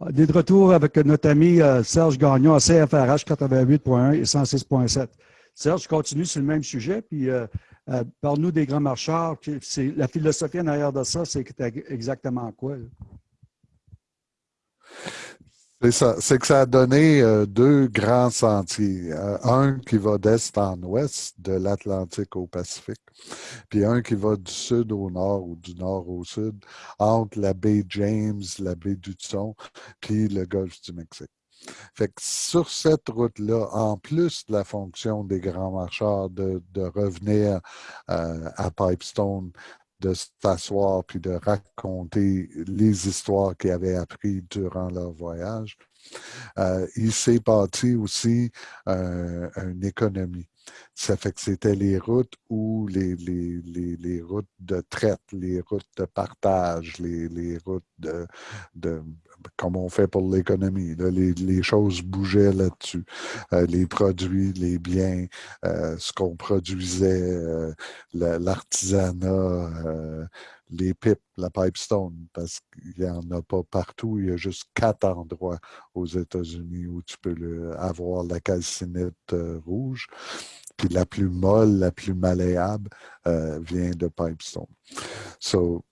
On est de retour avec notre ami euh, Serge Gagnon à CFRH 88.1 et 106.7. Serge, continue sur le même sujet, puis euh, euh, parle-nous des grands marcheurs. La philosophie en arrière de ça, c'est exactement quoi? C'est ça. C'est que ça a donné euh, deux grands sentiers. Euh, un qui va d'est en ouest, de l'Atlantique au Pacifique, puis un qui va du sud au nord ou du nord au sud, entre la baie James, la baie d'Hudson, puis le golfe du Mexique. Fait que sur cette route-là, en plus de la fonction des grands marcheurs de, revenir euh, à Pipestone de s'asseoir puis de raconter les histoires qu'ils avaient apprises durant leur voyage. Euh, il s'est bâti aussi euh, une économie. Ça fait que c'était les routes où les, les, les, routes de traite, les routes de partage, les, les routes de, de, comme on fait pour l'économie, les, choses bougeaient là-dessus. Euh, les produits, les biens, euh, ce qu'on produisait, euh, l'artisanat, les pipes, la pipestone, parce qu'il n'y en a pas partout. Il y a juste quatre endroits aux États-Unis où tu peux avoir la calcinite rouge. Puis la plus molle, la plus malléable vient de Pipestone. So,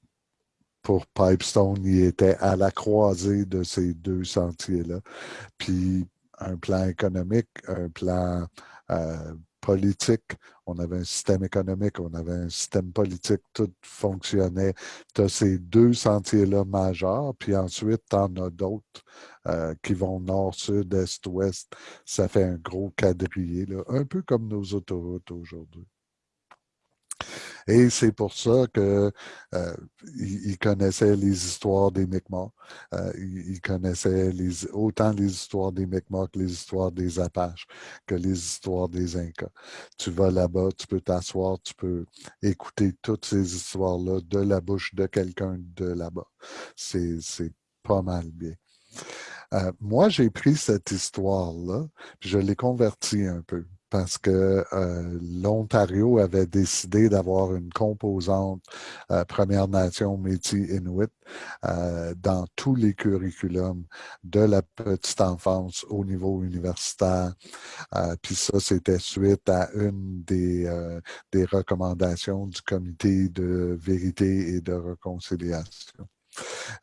pour Pipestone, il était à la croisée de ces deux sentiers-là. Puis un plan économique, un plan euh, politique, on avait un système économique, on avait un système politique, tout fonctionnait. Tu as ces deux sentiers-là majeurs, puis ensuite, tu en as d'autres euh, qui vont nord, sud, est, ouest. Ça fait un gros quadrillé, un peu comme nos autoroutes aujourd'hui. Et c'est pour ça que euh, connaissait les histoires des Mi'kmaq. Euh, il, connaissait autant les histoires des Mi'kmaq que les histoires des Apaches, que les histoires des Incas. Tu vas là-bas, tu peux t'asseoir, tu peux écouter toutes ces histoires-là de la bouche de quelqu'un de là-bas. C'est pas mal bien. Euh, moi, j'ai pris cette histoire-là, puis je l'ai convertie un peu parce que euh, l'Ontario avait décidé d'avoir une composante euh, Première Nation Métis Inuit euh, dans tous les curriculums de la petite enfance au niveau universitaire. Puis ça, c'était suite à une des, des recommandations du Comité de vérité et de réconciliation.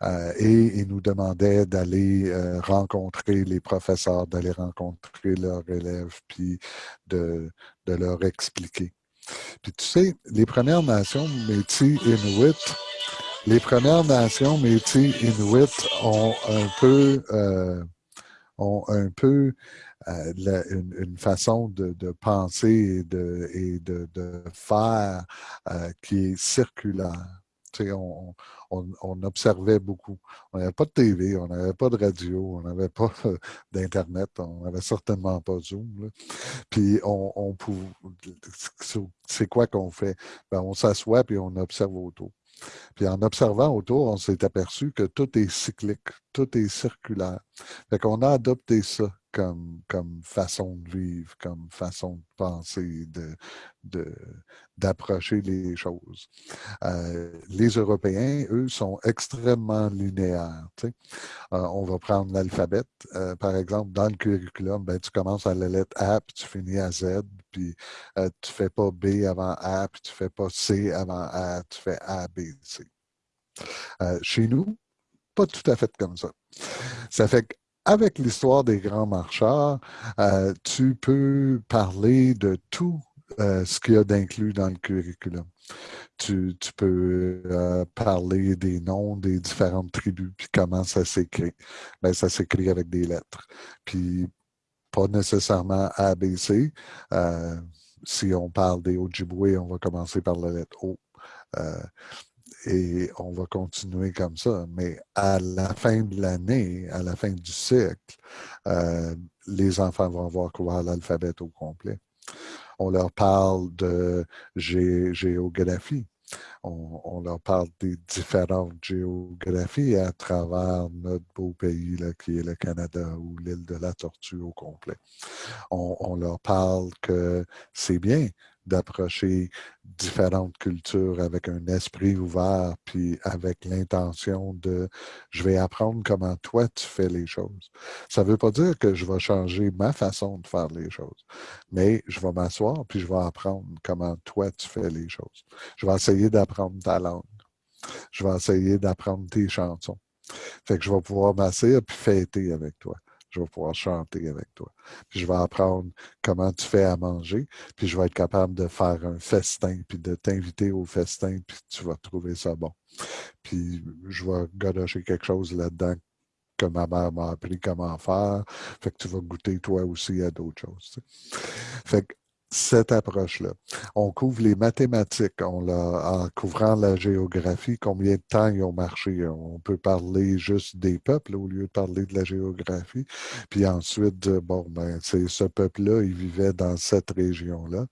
Euh, et ils nous demandaient d'aller euh, rencontrer les professeurs, d'aller rencontrer leurs élèves, puis de, leur expliquer. Puis tu sais, les Premières Nations Métis Inuit, les Premières Nations Métis Inuit ont un peu, euh, ont un peu une, façon de, penser et et de faire qui est circulaire. On, observait beaucoup. On n'avait pas de TV, on n'avait pas de radio, on n'avait pas d'Internet, on n'avait certainement pas Zoom. Puis on, pouvait. C'est quoi qu'on fait? Ben, on s'assoit puis on observe autour. Puis en observant autour, on s'est aperçu que tout est cyclique, tout est circulaire. Fait qu'on a adopté ça comme, façon de vivre, comme façon de penser, de, d'approcher les choses. Euh, les Européens, eux, sont extrêmement linéaires. Euh, on va prendre l'alphabet. Euh, par exemple, dans le curriculum, ben, tu commences à la lettre A, puis tu finis à Z, puis tu ne fais pas B avant A, puis tu ne fais pas C avant A, tu fais A, B, C. chez nous, pas tout à fait comme ça. Ça fait que avec l'histoire des grands marcheurs, euh, tu peux parler de tout euh, ce qu'il y a d'inclus dans le curriculum. Tu, peux euh, parler des noms des différentes tribus, puis comment ça s'écrit. Ben, ça s'écrit avec des lettres. Puis pas nécessairement ABC. si on parle des Ojibwe, on va commencer par la lettre O et on va continuer comme ça. Mais à la fin de l'année, à la fin du cycle, euh, les enfants vont avoir couvert l'alphabet au complet. On leur parle de géographie. On, leur parle des différentes géographies à travers notre beau pays qui est le Canada ou l'île de la Tortue au complet. On leur parle que c'est bien d'approcher différentes cultures avec un esprit ouvert, puis avec l'intention de je vais apprendre comment toi tu fais les choses. Ça ne veut pas dire que je vais changer ma façon de faire les choses, mais je vais m'asseoir puis je vais apprendre comment toi tu fais les choses. Je vais essayer d'apprendre ta langue. Je vais essayer d'apprendre tes chansons. Fait que je vais pouvoir m'asseoir puis fêter avec toi je vais pouvoir chanter avec toi. Puis je vais apprendre comment tu fais à manger, puis je vais être capable de faire un festin, puis de t'inviter au festin, puis tu vas trouver ça bon. Puis je vais gadocher quelque chose là-dedans que ma mère m'a appris comment faire. Fait que tu vas goûter toi aussi à d'autres choses. Fait que cette approche-là. On couvre les mathématiques en couvrant la géographie, combien de temps ils ont marché. On peut parler juste des peuples au lieu de parler de la géographie. Puis ensuite, bon, ben, c'est ce peuple-là, il vivait dans cette région-là.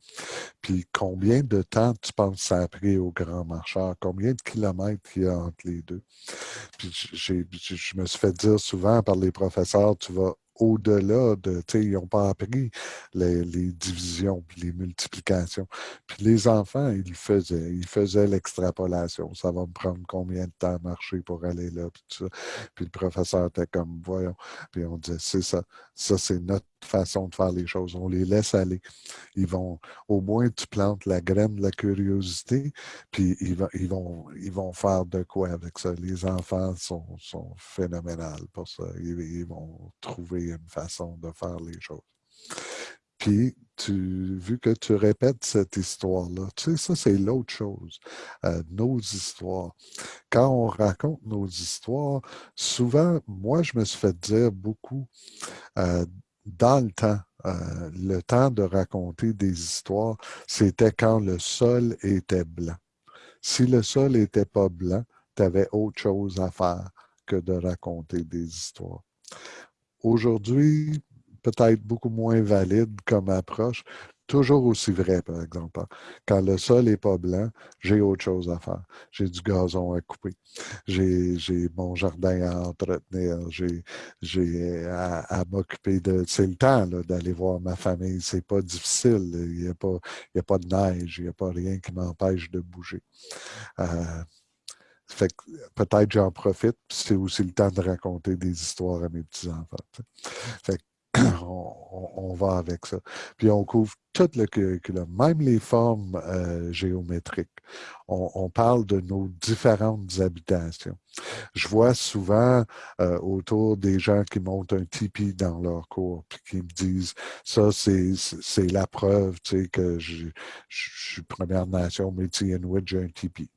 Puis combien de temps tu penses ça a pris aux grands marcheurs? Combien de kilomètres il y a entre les deux? Puis je me suis fait dire souvent par les professeurs, tu vas au-delà de, tu sais, ils n'ont pas appris les, divisions, les multiplications. Puis les enfants, ils faisaient, ils faisaient l'extrapolation. Ça va me prendre combien de temps à marcher pour aller là, puis tout ça. Puis le professeur était comme, voyons. Puis on disait, c'est ça, ça c'est notre façon de faire les choses. On les laisse aller. Ils vont, au moins, tu plantes la graine de la curiosité, puis ils, ils, vont, ils vont faire de quoi avec ça. Les enfants sont, sont phénoménales pour ça. Ils, vont trouver une façon de faire les choses. Puis, vu que tu répètes cette histoire-là, tu sais, ça, c'est l'autre chose. Euh, nos histoires. Quand on raconte nos histoires, souvent, moi, je me suis fait dire beaucoup euh, dans le temps, euh, le temps de raconter des histoires, c'était quand le sol était blanc. Si le sol n'était pas blanc, tu avais autre chose à faire que de raconter des histoires. Aujourd'hui, peut-être beaucoup moins valide comme approche, toujours aussi vrai, par exemple. Quand le sol n'est pas blanc, j'ai autre chose à faire. J'ai du gazon à couper. J'ai mon jardin à entretenir. J'ai à, m'occuper de... C'est le temps d'aller voir ma famille. C'est pas difficile. Il n'y a, pas, a pas de neige. Il n'y a pas rien qui m'empêche de bouger. Euh, fait peut-être j'en profite, c'est aussi le temps de raconter des histoires à mes petits-enfants. Fait on, va avec ça. Puis on couvre tout le curriculum, même les formes euh, géométriques. On, parle de nos différentes habitations. Je vois souvent euh, autour des gens qui montent un tipi dans leur cours, puis qui me disent, ça c'est la preuve tu sais, que je, suis Première Nation, Métis Inuit, j'ai un tipi.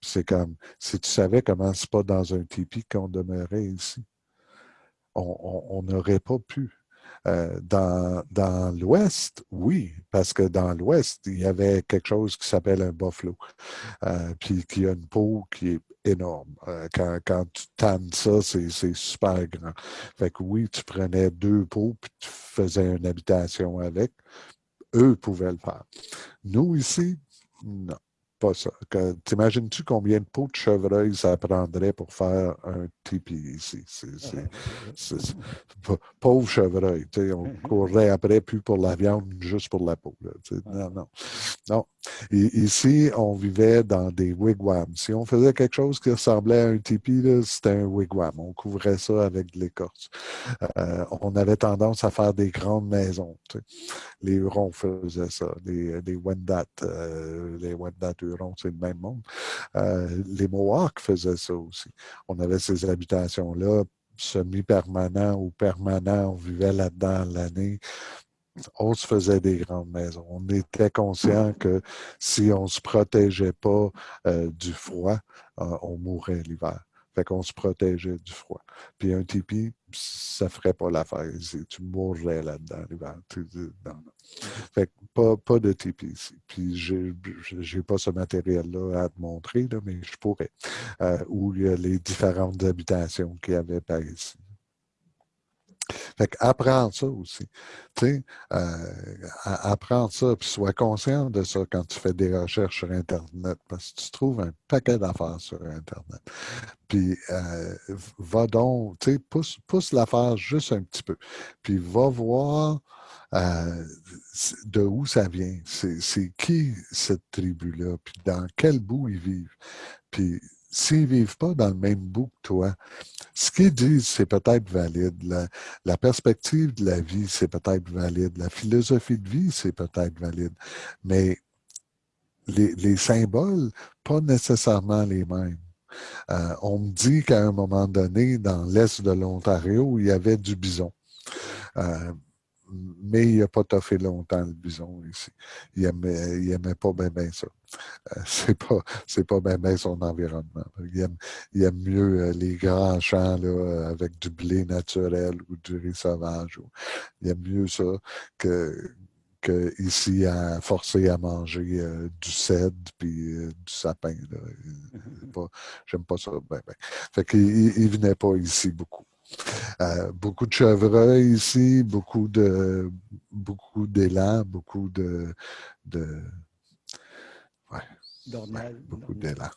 C'est comme, si tu savais comment c'est pas dans un tipi qu'on demeurait ici, on n'aurait pas pu. Euh, dans, dans l'Ouest, oui, parce que dans l'Ouest, il y avait quelque chose qui s'appelle un buffalo, euh, puis qui a une peau qui est énorme. Euh, quand, quand, tu tannes ça, c'est super grand. Fait que oui, tu prenais deux peaux, puis tu faisais une habitation avec. Eux pouvaient le faire. Nous, ici, non pas ça. T'imagines-tu combien de peaux de chevreuil ça prendrait pour faire un tipi ici? C'est, pauvre chevreuil. On courrait après plus pour la viande, juste pour la peau. non, non. Non. ici, on vivait dans des wigwams. Si on faisait quelque chose qui ressemblait à un tipi, c'était un wigwam. On couvrait ça avec de l'écorce. Euh, on avait tendance à faire des grandes maisons. Les Hurons faisaient ça. Les, les Wendat, euh, les Wendat C'est le même. Euh, les Mohawks faisaient ça aussi. On avait ces habitations-là semi-permanents ou permanents. On vivait là-dedans l'année on se faisait des grandes maisons. On était conscient que si on ne se protégeait pas euh, du froid, euh, on mourrait l'hiver. Fait qu'on se protégeait du froid. Puis un tipi, ça ferait pas l'affaire. Tu mourrais là-dedans l'hiver. Fait que pas, pas de tipi ici. Puis j'ai pas ce matériel-là à te montrer, mais je pourrais. Euh, où il y a les différentes habitations qu'il y avait par ici. Fait qu'apprends ça aussi. Tu sais, euh, apprends ça, puis sois conscient de ça quand tu fais des recherches sur Internet, parce que tu trouves un paquet d'affaires sur Internet. Puis, euh, va donc, tu sais, pousse, pousse l'affaire juste un petit peu. Puis, va voir Euh, de où ça vient? C'est qui cette tribu-là? Puis dans quel bout ils vivent? Puis s'ils ne vivent pas dans le même bout que toi, ce qu'ils disent, c'est peut-être valide. La, perspective de la vie, c'est peut-être valide. La philosophie de vie, c'est peut-être valide. Mais les, les, symboles, pas nécessairement les mêmes. Euh, on me dit qu'à un moment donné, dans l'est de l'Ontario, il y avait du bison. Euh, mais il n'a pas toffé longtemps le bison ici. Il n'aimait pas bien ça. Euh, c'est pas c'est pas bien son environnement. Il aime, il aime mieux les grands champs là, avec du blé naturel ou du riz sauvage. il aime mieux ça que, que ici à forcer à manger euh, du cèdre puis euh, du sapin. J'aime pas ça. Ben, ben. Fait qu'il il venait pas ici beaucoup. Euh, beaucoup de chevreuils ici, beaucoup de beaucoup d'élan, beaucoup de, de ouais, beaucoup d'élan.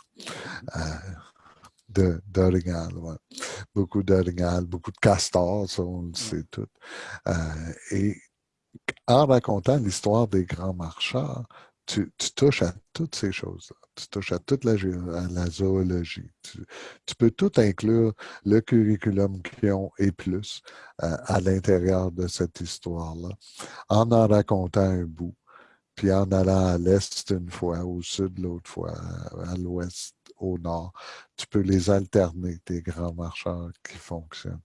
de d'orignal, ouais. Beaucoup d'orignal, beaucoup de castors, ça on le sait tout. et en racontant l'histoire des grands marcheurs, tu, touches à toutes ces choses-là. Tu touches à toute la, zoologie. Tu, peux tout inclure, le curriculum qu'ils ont et plus, euh, à l'intérieur de cette histoire-là, en en racontant un bout, puis en allant à l'est une fois, au sud l'autre fois, à l'ouest, au nord. Tu peux les alterner, tes grands marcheurs qui fonctionnent.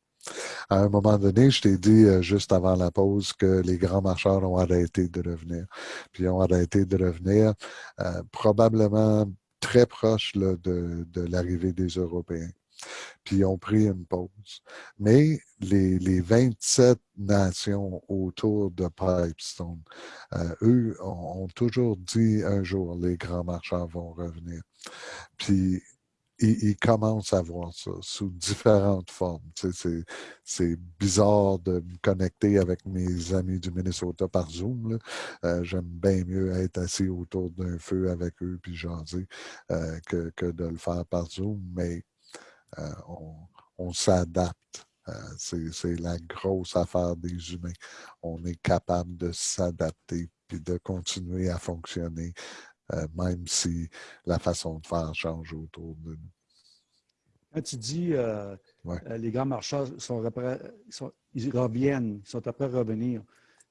À un moment donné, je t'ai dit euh, juste avant la pause que les grands marcheurs ont arrêté de revenir. Puis ils ont arrêté de revenir euh, probablement très proche de, l'arrivée des Européens. Puis ils ont pris une pause. Mais les, les 27 nations autour de Pipestone, euh, eux ont, ont, toujours dit un jour, les grands marcheurs vont revenir. Puis ils, commencent à voir ça sous différentes formes. c'est bizarre de me connecter avec mes amis du Minnesota par Zoom. Euh, j'aime bien mieux être assis autour d'un feu avec eux puis jaser euh, que, de le faire par Zoom, mais euh, on, on s'adapte. c'est la grosse affaire des humains. On est capable de s'adapter puis de continuer à fonctionner euh, même si la façon de faire change autour de nous. Quand tu dis euh, euh, les grands marcheurs sont, ils reviennent, sont après revenir,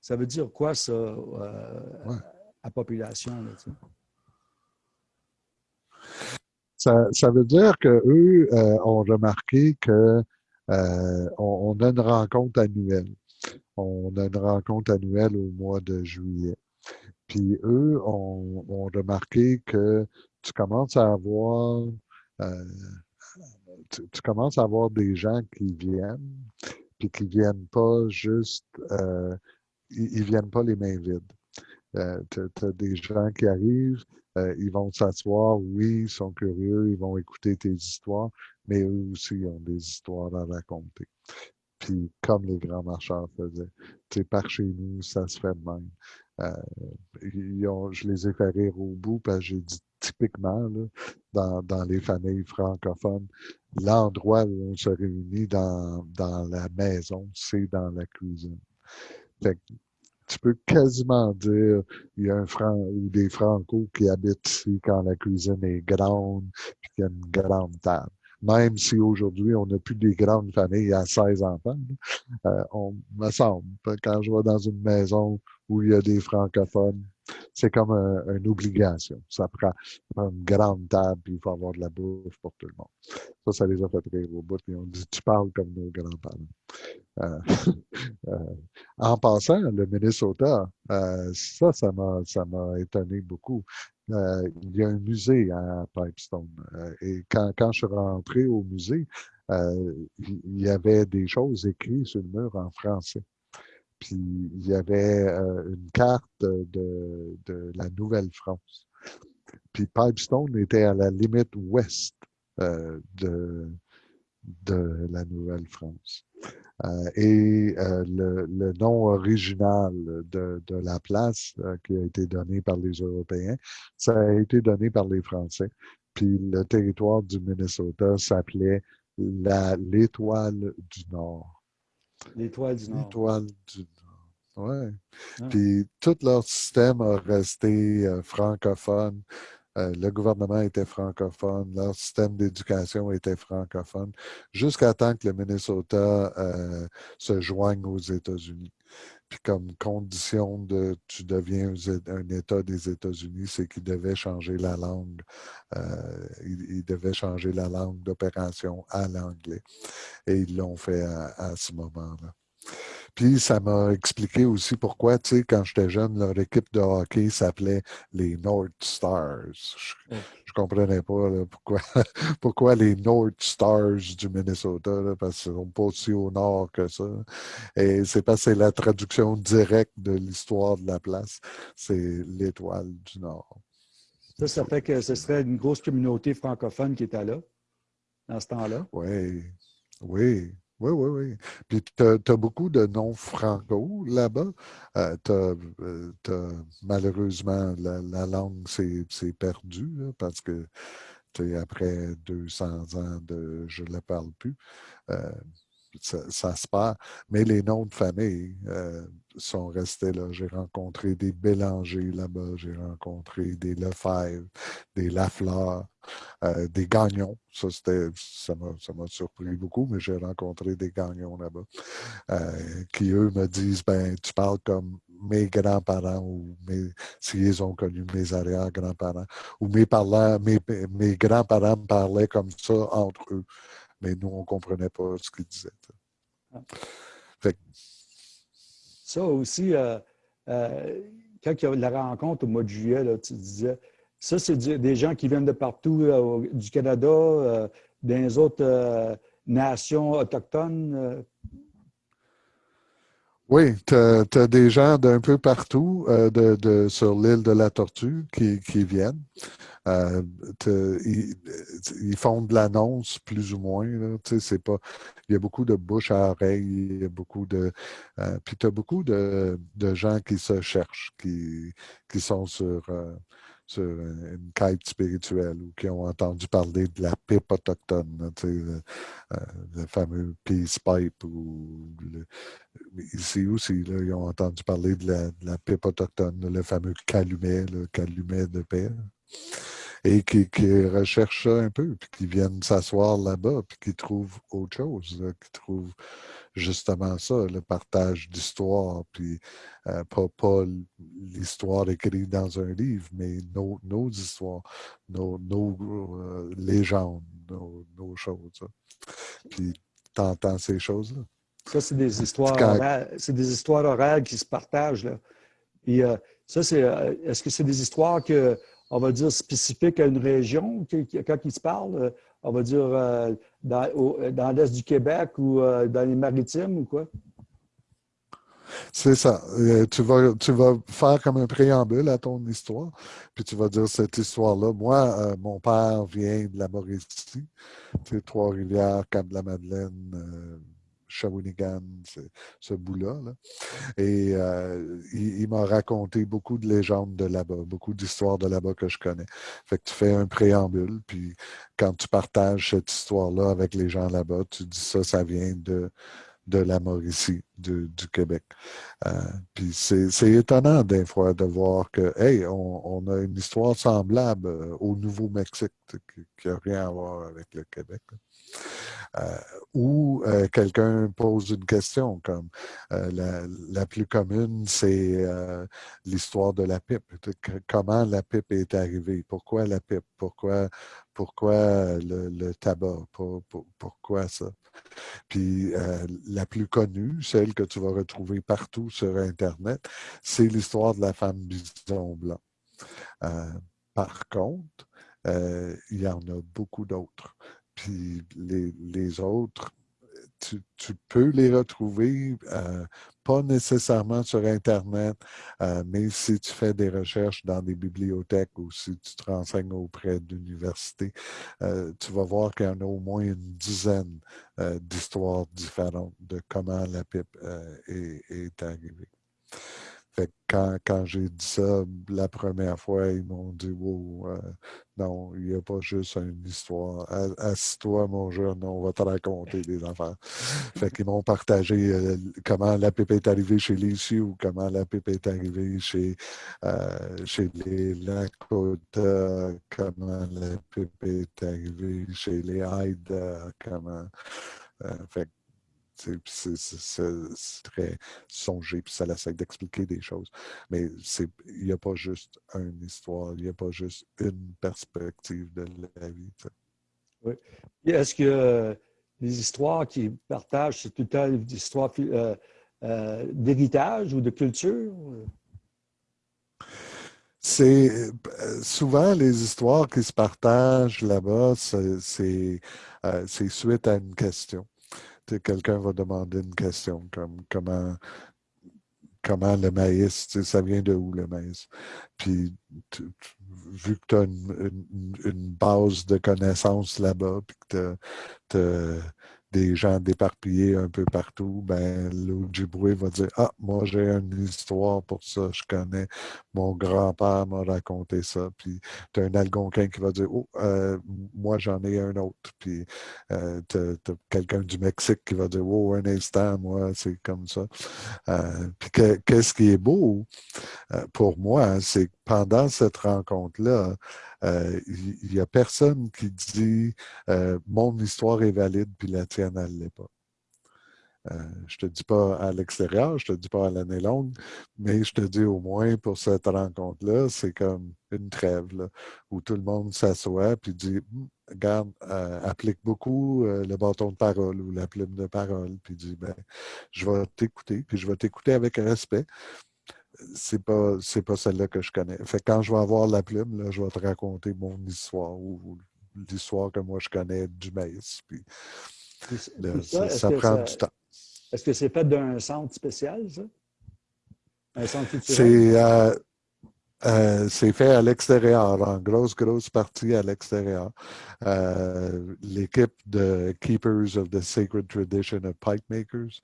ça veut dire quoi ça à la population? ça, veut dire qu'eux ont remarqué qu'on on a une rencontre annuelle. On a une rencontre annuelle au mois de juillet. Puis eux ont, remarqué que tu commences à avoir euh, tu, commences à avoir des gens qui viennent, puis qui viennent pas juste euh, ils, viennent pas les mains vides. Euh, tu as des gens qui arrivent, ils vont s'asseoir, oui, ils sont curieux, ils vont écouter tes histoires, mais eux aussi ont des histoires à raconter. Puis comme les grands marcheurs faisaient, tu sais, par chez nous, ça se fait de même. Euh, je les ai fait rire au bout, parce que j'ai dit typiquement, dans, dans, les familles francophones, l'endroit où on se réunit dans, dans la maison, c'est dans la cuisine. Fait que, tu peux quasiment dire il y a un franc ou des francos qui habitent ici quand la cuisine est grande puis qu'il y a une grande table même si aujourd'hui on n'a plus des grandes familles à 16 enfants, euh, on me semble, quand je vais dans une maison où il y a des francophones, c'est comme une obligation. Ça prend, une grande table, puis il faut avoir de la bouffe pour tout le monde. Ça, ça les a fait rire au bout, puis on dit, tu parles comme nos grands-parents. Euh, euh, en passant, le Minnesota, ça, ça m'a, ça m'a étonné beaucoup. Euh, il y a un musée à Pipestone. Euh, et quand, quand, je suis rentré au musée, euh, il y avait des choses écrites sur le mur en français. Puis il y avait une carte de, de la Nouvelle-France. Puis Pipestone était à la limite ouest de, de la Nouvelle-France. Euh, et euh, le, nom original de, la place euh, qui a été donné par les Européens, ça a été donné par les Français. Puis le territoire du Minnesota s'appelait l'étoile du Nord. L'étoile du Nord. L'étoile du Nord. ouais. Puis tout leur système a resté euh, francophone. Euh, le gouvernement était francophone, leur système d'éducation était francophone, jusqu'à temps que le Minnesota euh, se joigne aux États-Unis. Puis comme condition de tu deviens un État des États-Unis, c'est qu'ils devaient changer la langue. Euh, ils, devaient changer la langue d'opération à l'anglais. Et ils l'ont fait à ce moment-là. Puis ça m'a expliqué aussi pourquoi, tu sais, quand j'étais jeune, leur équipe de hockey s'appelait les North Stars. Ne comprenais pas pourquoi, pourquoi les North Stars du Minnesota, parce qu'ils sont pas aussi au nord que ça. Et c'est parce que c'est la traduction directe de l'histoire de la place. C'est l'étoile du Nord. Ça, ça fait que ce serait une grosse communauté francophone qui était là, dans ce temps-là. Oui, oui. Oui, oui, oui. Puis tu as, beaucoup de noms franco là-bas. Euh, euh, malheureusement, la, langue s'est perdue parce que après 200 ans de je ne la parle plus, euh, ça, se perd. Mais les noms de famille sont restés là. J'ai rencontré des Bélanger là-bas, j'ai rencontré des Lefebvre, des Lafleur, euh, des Gagnons. Ça, m'a surpris beaucoup, mais j'ai rencontré des Gagnons là-bas euh, qui, eux, me disent, ben, tu parles comme mes grands-parents ou mes, s'ils ont connu mes arrière-grands-parents, ou mes, mes, mes grands-parents parlaient comme ça entre eux. Mais nous, on ne comprenait pas ce qu'ils disaient. Ah. Ça aussi, euh, quand il y a la rencontre au mois de juillet, là, tu disais, ça, c'est des gens qui viennent de partout, euh, du Canada, euh, des autres euh, nations autochtones. Oui, tu as, des gens d'un peu partout de, sur l'île de la Tortue qui, viennent. ils, font de l'annonce plus ou moins. c'est pas, il y a beaucoup de bouche à oreille, il y a beaucoup de. puis tu as beaucoup de, gens qui se cherchent, qui, qui sont sur sur une quête spirituelle ou qui ont entendu parler de la pipe autochtone, le, euh, le, fameux peace pipe. Ou ici aussi, là, ils ont entendu parler de la, de la pipe autochtone, le fameux calumet, le calumet de paix et qui, recherchent ça un peu, puis qui viennent s'asseoir là-bas, puis qui trouvent autre chose, qui trouvent justement ça, le partage d'histoire, puis euh, pas, l'histoire écrite dans un livre, mais nos, nos histoires, nos, nos euh, légendes, nos, nos choses. Puis t'entends ces choses-là. Ça, c'est des histoires orales. C'est des histoires orales qui se partagent. Là. Puis euh, ça, c'est. Est-ce que c'est des histoires que on va dire, spécifique à une région quand il se parle, euh, on va dire euh, euh, dans, l'Est du Québec ou dans les maritimes ou quoi? C'est ça. tu, vas, tu vas faire comme un préambule à ton histoire, puis tu vas dire cette histoire-là. Moi, mon père vient de la Mauricie, Trois-Rivières, Cap-de-la-Madeleine, Shawinigan, ce bout-là. Et euh, il, m'a raconté beaucoup de légendes de là-bas, beaucoup d'histoires de là-bas que je connais. Fait que tu fais un préambule, puis quand tu partages cette histoire-là avec les gens là-bas, tu dis ça, ça vient de, de la Mauricie, du Québec. Euh, puis c'est étonnant des fois de voir que, hey, on, a une histoire semblable euh, au Nouveau-Mexique qui n'a rien à voir avec le Québec. Euh, ou quelqu'un pose une question comme euh, la, plus commune, c'est l'histoire de la pipe. Comment la pipe est arrivée? Pourquoi la pipe? Pourquoi, pourquoi le, tabac? pourquoi ça? Puis la plus connue, celle que tu vas retrouver partout sur Internet, c'est l'histoire de la femme bison blanc. par contre, il y en a beaucoup d'autres. Puis les, autres, tu, peux les retrouver, euh, pas nécessairement sur Internet, euh, mais si tu fais des recherches dans des bibliothèques ou si tu te renseignes auprès d'universités, euh, tu vas voir qu'il y en a au moins une dizaine d'histoires différentes de comment la pipe est, est, arrivée. Fait quand, quand j'ai dit ça la première fois, ils m'ont dit Wow, euh, non, il n'y a pas juste une histoire. Assis-toi, mon jeune, on va te raconter des affaires. Fait qu'ils m'ont partagé euh, comment la pipe est arrivée chez les ou comment la pipe est arrivée chez, euh, chez les Lakota, comment la pipe est arrivée chez les Hyde, comment. fait c'est très songé, puis ça essaie d'expliquer des choses. Mais il n'y a pas juste une histoire, il n'y a pas juste une perspective de la vie. Oui. Est-ce que euh, les histoires qu'ils partagent, c'est tout le temps des histoires euh, euh, d'héritage ou de culture? C'est souvent les histoires qui se partagent là-bas, c'est suite à une question quelqu'un va demander une question comme comment, comment le maïs, ça vient de où le maïs? Puis, vu que tu as une, base de connaissances là-bas, puis que tu des gens déparpillés un peu partout, ben, l'Ojibwe va dire Ah, moi j'ai une histoire pour ça, je connais, mon grand-père m'a raconté ça. Puis tu as un Algonquin qui va dire Oh, euh, moi j'en ai un autre. Puis euh, tu as, quelqu'un du Mexique qui va dire Oh, un instant, moi, c'est comme ça. Euh, puis qu'est-ce qui est beau pour moi, c'est que pendant cette rencontre-là, euh, il n'y a personne qui dit euh, mon histoire est valide puis la tienne, elle ne l'est pas. Euh, je ne te dis pas à l'extérieur, je te dis pas à l'année longue, mais je te dis au moins pour cette rencontre-là, c'est comme une trêve où tout le monde s'assoit et dit hum, Regarde, applique beaucoup le bâton de parole ou la plume de parole, puis dit ben, Je vais t'écouter, puis je vais t'écouter avec respect, c'est pas c'est pas celle-là que je connais. Fait quand je vais avoir la plume, là, je vais te raconter mon histoire ou, l'histoire que moi je connais du maïs. Puis, ça, prend du temps. Est-ce que c'est fait d'un centre spécial, ça? Un centre culturel? Euh, euh, c'est fait à l'extérieur, en grosse, grosse partie à l'extérieur. Euh, l'équipe de Keepers of the Sacred Tradition of Pipe Makers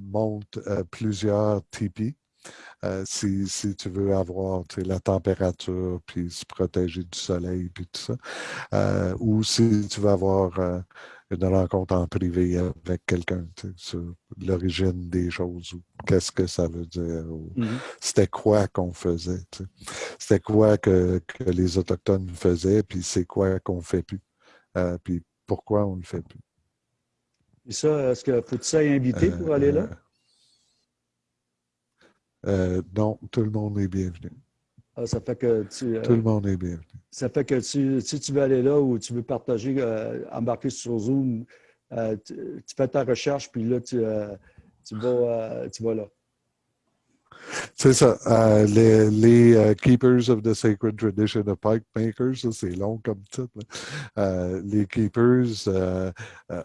monte plusieurs tipis euh, si, si, tu veux avoir la température, puis se protéger du soleil, puis tout ça. Euh, ou si tu veux avoir euh, une rencontre en privé avec quelqu'un sur l'origine des choses, ou qu'est-ce que ça veut dire, mm-hmm. c'était quoi qu'on faisait, c'était quoi que, que, les Autochtones faisaient, puis c'est quoi qu'on ne fait plus, puis pourquoi on ne le fait plus. Et ça, est-ce que faut-il ça inviter pour aller là? Euh, non, tout le monde est bienvenu. Ah, ça fait que tu, euh, tout le monde est bienvenu. Ça fait que tu, si tu veux aller là ou tu veux partager, euh, embarquer sur Zoom, tu, fais ta recherche, puis là, tu, tu, vas, tu vas là. C'est ça. les, Keepers of the Sacred Tradition of Pipe Makers, c'est long comme titre. les Keepers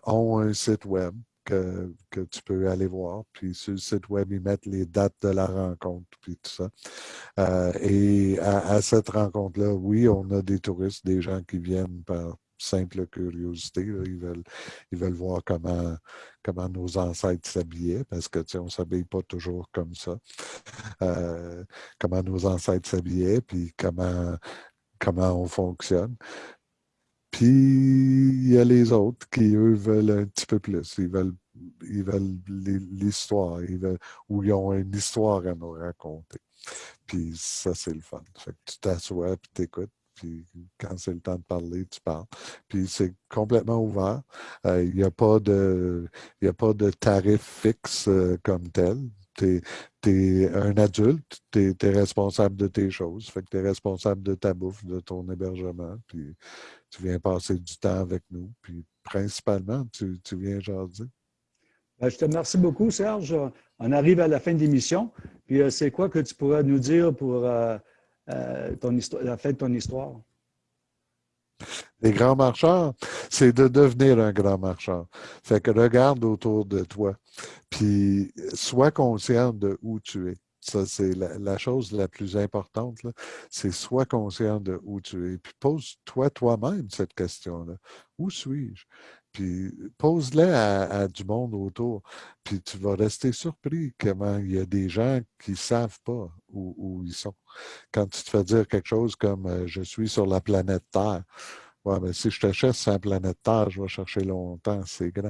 ont un site web que, tu peux aller voir. Puis sur le site web, ils mettent les dates de la rencontre, puis tout ça. Euh, et à, cette rencontre-là, oui, on a des touristes, des gens qui viennent par simple curiosité. Ils, veulent, ils veulent voir comment, comment nos ancêtres s'habillaient, parce que on ne s'habille pas toujours comme ça. Euh, comment nos ancêtres s'habillaient, puis comment, comment on fonctionne. Puis il y a les autres qui, eux, veulent un petit peu plus. Ils veulent ils veulent l'histoire, ou ils ont une histoire à nous raconter. Puis ça, c'est le fun. Fait que tu t'assois, puis t'écoutes, puis quand c'est le temps de parler, tu parles. Puis c'est complètement ouvert. Euh, il n'y a, pas de, a pas de tarif fixe euh, comme tel. Tu es, un adulte, tu es, responsable de tes choses. Fait que tu es responsable de ta bouffe, de ton hébergement. Puis tu viens passer du temps avec nous. Puis principalement, tu, tu viens jaser. Ben, je te remercie beaucoup, Serge. On arrive à la fin de l'émission. Puis euh, c'est quoi que tu pourrais nous dire pour euh, euh, ton histoire, la fin de ton histoire? Les grands marcheurs, c'est de devenir un grand marcheur. Fait que regarde autour de toi, puis sois conscient de où tu es. Ça, c'est la, chose la plus importante, c'est sois conscient de où tu es. Puis pose-toi toi-même cette question-là. Où suis-je? puis pose-les à, du monde autour, puis tu vas rester surpris comment il y a des gens qui ne savent pas où, ils sont. Quand tu te fais dire quelque chose comme euh, je suis sur la planète Terre », Ouais, mais si je te cherche sur la planète Terre, je vais chercher longtemps, c'est grand.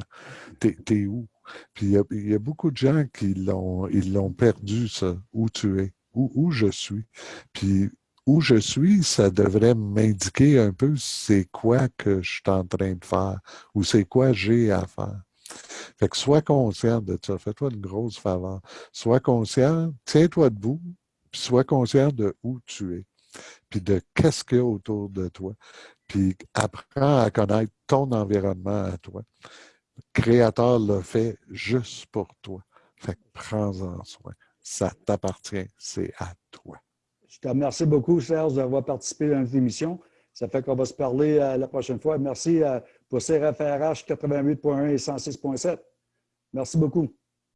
T'es es où? Puis il y, a beaucoup de gens qui l'ont perdu, ça, où tu es, où, où je suis. Puis où je suis, ça devrait m'indiquer un peu c'est quoi que je suis en train de faire ou c'est quoi j'ai à faire. Fait que sois conscient de ça. Fais-toi une grosse faveur. Sois conscient, tiens-toi debout, puis sois conscient de où tu es, puis de qu'est-ce qu'il y a autour de toi. Puis apprends à connaître ton environnement à toi. Le Créateur l'a fait juste pour toi. Fait que prends-en soin. Ça t'appartient, c'est à toi. Je te remercie beaucoup, Serge, d'avoir participé à notre émission. Ça fait qu'on va se parler euh, la prochaine fois. Merci euh, pour CRFRH 88.1 et 106.7. Merci beaucoup.